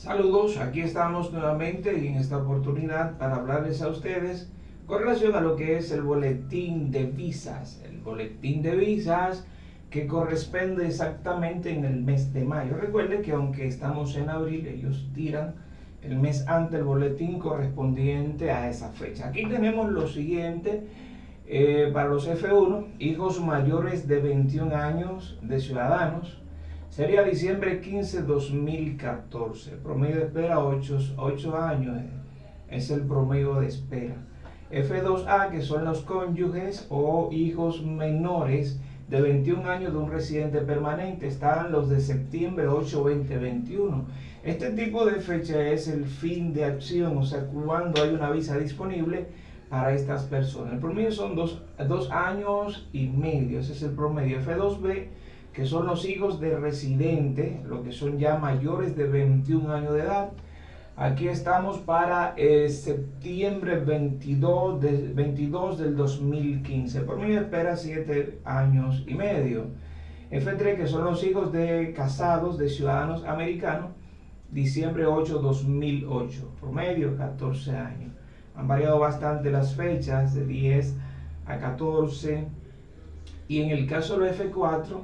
Saludos, aquí estamos nuevamente y en esta oportunidad para hablarles a ustedes con relación a lo que es el boletín de visas. El boletín de visas que corresponde exactamente en el mes de mayo. Recuerde que aunque estamos en abril, ellos tiran el mes antes el boletín correspondiente a esa fecha. Aquí tenemos lo siguiente eh, para los F1, hijos mayores de 21 años de ciudadanos Sería diciembre 15, 2014. Promedio de espera 8, 8 años. Eh, es el promedio de espera. F2A, que son los cónyuges o hijos menores de 21 años de un residente permanente, están los de septiembre 8, 2021. Este tipo de fecha es el fin de acción, o sea, cuando hay una visa disponible para estas personas. El promedio son dos, dos años y medio, ese es el promedio. F2B que son los hijos de residente, lo que son ya mayores de 21 años de edad. Aquí estamos para eh, septiembre 22, de, 22 del 2015. Por mí espera 7 años y medio. F3, que son los hijos de casados de ciudadanos americanos, diciembre 8, 2008. Promedio 14 años. Han variado bastante las fechas, de 10 a 14. Y en el caso de F4,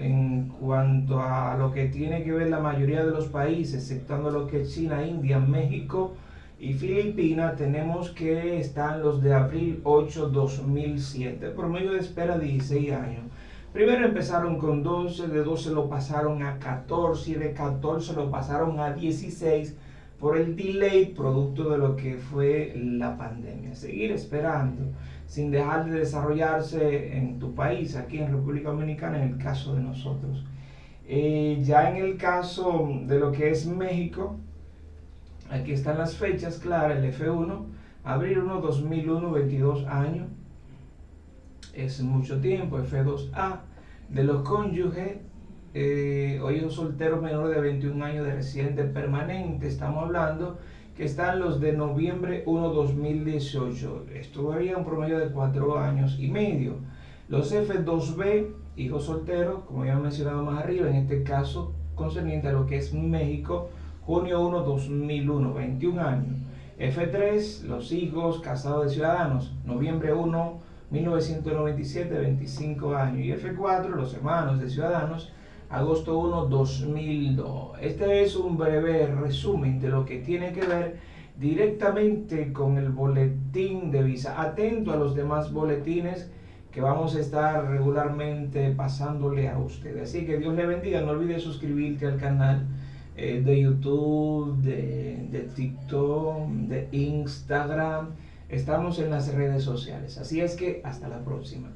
en cuanto a lo que tiene que ver la mayoría de los países, exceptuando lo que es China, India, México y Filipinas, tenemos que están los de abril 8, 2007, promedio de espera 16 años. Primero empezaron con 12, de 12 lo pasaron a 14 y de 14 lo pasaron a 16 por el delay producto de lo que fue la pandemia. Seguir esperando sin dejar de desarrollarse en tu país, aquí en República Dominicana, en el caso de nosotros. Eh, ya en el caso de lo que es México, aquí están las fechas claras, el F1, abril 1, 2001, 22 años, es mucho tiempo, F2A, de los cónyuges, eh, hoy un soltero menor de 21 años de residente permanente, estamos hablando que están los de noviembre 1 2018. Esto varía un promedio de 4 años y medio. Los F2B, hijos solteros, como ya he mencionado más arriba, en este caso concerniente a lo que es México, junio 1 2001, 21 años. F3, los hijos casados de ciudadanos, noviembre 1 1997, 25 años. Y F4, los hermanos de ciudadanos, agosto 1, 2002. Este es un breve resumen de lo que tiene que ver directamente con el boletín de visa. Atento a los demás boletines que vamos a estar regularmente pasándole a usted. Así que Dios le bendiga. No olvides suscribirte al canal eh, de YouTube, de, de TikTok, de Instagram. Estamos en las redes sociales. Así es que hasta la próxima.